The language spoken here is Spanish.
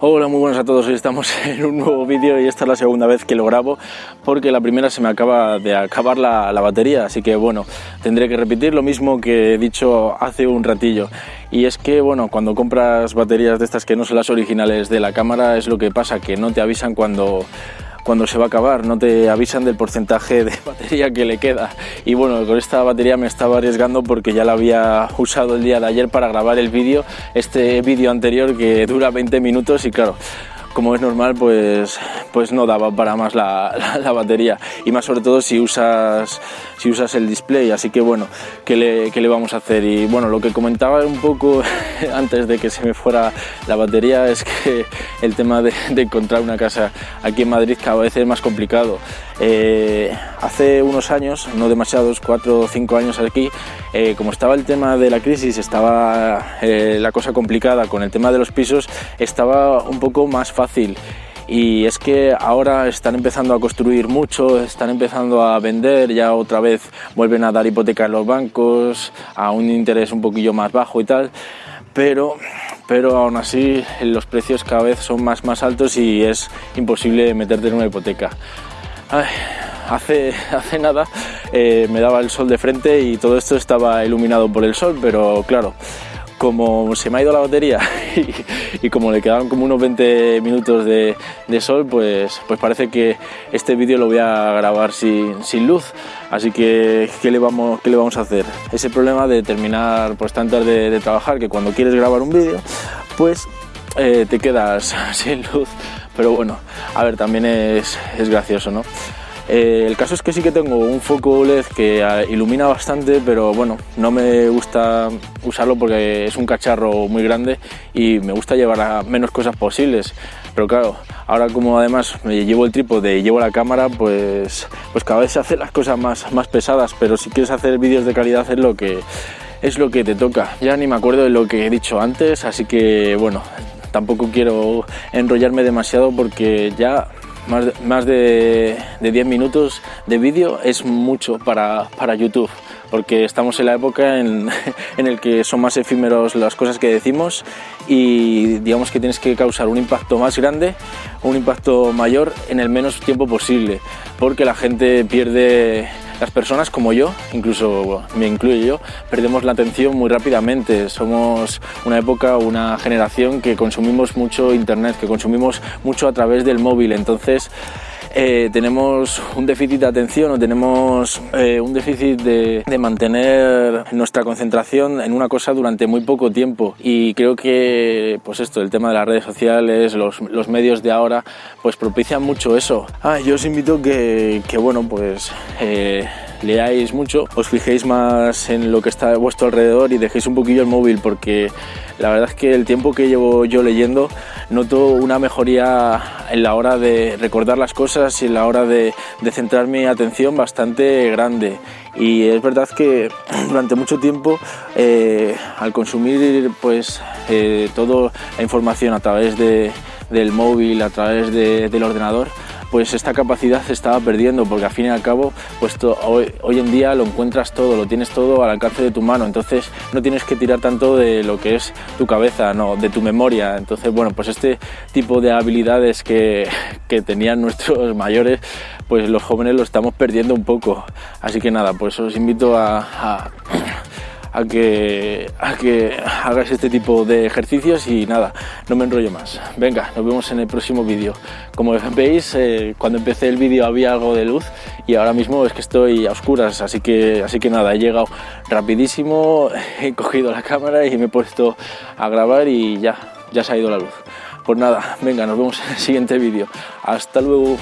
Hola, muy buenas a todos. Hoy estamos en un nuevo vídeo y esta es la segunda vez que lo grabo porque la primera se me acaba de acabar la, la, batería, así que bueno, tendré que repetir lo mismo que he dicho hace un ratillo. Y es que, bueno, cuando compras baterías de estas que no son las originales de la cámara es lo que pasa, que no te avisan cuando cuando se va a acabar, no te avisan del porcentaje de batería que le queda. Y bueno, con esta batería me estaba arriesgando porque ya la había usado el día de ayer para grabar el vídeo, este vídeo anterior que dura 20 minutos y claro, como es normal, pues, pues no daba para más la, la, batería y más sobre todo si usas, si usas el display, así que bueno, ¿qué le, ¿qué le, vamos a hacer? Y bueno, lo que comentaba un poco antes de que se me fuera la batería es que el tema de, encontrar una casa aquí en Madrid cada vez es más complicado. Eh, hace unos años, no demasiados, cuatro o cinco años aquí, eh, como estaba el tema de la crisis, estaba eh, la cosa complicada con el tema de los pisos, estaba un poco más fácil y es que ahora están empezando a construir mucho, están empezando a vender, ya otra vez vuelven a dar hipoteca en los bancos a un interés un poquillo más bajo y tal, pero, pero aún así los precios cada vez son más, más altos y es imposible meterte en una hipoteca. Hace, hace nada eh, me daba el sol de frente y todo esto estaba iluminado por el sol, pero claro, como se me ha ido la batería y, como le quedaban como unos 20 minutos de, sol, pues, pues parece que este vídeo lo voy a grabar sin, sin luz. Así que, ¿qué le, vamos, ¿qué le vamos a hacer? Ese problema de terminar pues, tan tarde de trabajar que cuando quieres grabar un vídeo, pues eh, te quedas sin luz pero bueno, a ver, también es, es gracioso, ¿no? Eh, el caso es que sí que tengo un foco LED que ah, ilumina bastante, pero bueno, no me gusta usarlo porque es un cacharro muy grande y me gusta llevar a menos cosas posibles. Pero claro, ahora como además me llevo el trípode y llevo la cámara, pues, pues cada vez se hacen las cosas más, más pesadas, pero si quieres hacer vídeos de calidad es lo que es lo que te toca. Ya ni me acuerdo de lo que he dicho antes, así que bueno, tampoco quiero enrollarme demasiado porque ya más de, más de, de 10 minutos de vídeo es mucho para, para, YouTube porque estamos en la época en, en el que son más efímeros las cosas que decimos y digamos que tienes que causar un impacto más grande, un impacto mayor en el menos tiempo posible porque la gente pierde las personas como yo, incluso me incluyo yo, perdemos la atención muy rápidamente. Somos una época, una generación que consumimos mucho internet, que consumimos mucho a través del móvil. Entonces, eh, tenemos un déficit de atención o tenemos eh, un déficit de, de, mantener nuestra concentración en una cosa durante muy poco tiempo y creo que pues esto, el tema de las redes sociales, los, los medios de ahora pues propician mucho eso. Ah, yo os invito que, que bueno pues eh, leáis mucho, os fijéis más en lo que está a vuestro alrededor y dejéis un poquillo el móvil porque la verdad es que el tiempo que llevo yo leyendo noto una mejoría en la hora de recordar las cosas y en la hora de, de centrar mi atención bastante grande. Y es verdad que durante mucho tiempo eh, al consumir pues eh, toda la información a través de, del móvil, a través de, del ordenador pues esta capacidad se estaba perdiendo porque al fin y al cabo pues hoy, hoy, en día lo encuentras todo, lo tienes todo al alcance de tu mano, entonces no tienes que tirar tanto de lo que es tu cabeza, no, de tu memoria, entonces bueno, pues este tipo de habilidades que, que tenían nuestros mayores, pues los jóvenes lo estamos perdiendo un poco, así que nada, pues os invito a, a a que, a que hagáis este tipo de ejercicios y nada, no me enrollo más. Venga, nos vemos en el próximo vídeo. Como veis, eh, cuando empecé el vídeo había algo de luz y ahora mismo es que estoy a oscuras, así que, así que nada, he llegado rapidísimo, he cogido la cámara y me he puesto a grabar y ya, ya se ha ido la luz. Pues nada, venga, nos vemos en el siguiente vídeo. Hasta luego.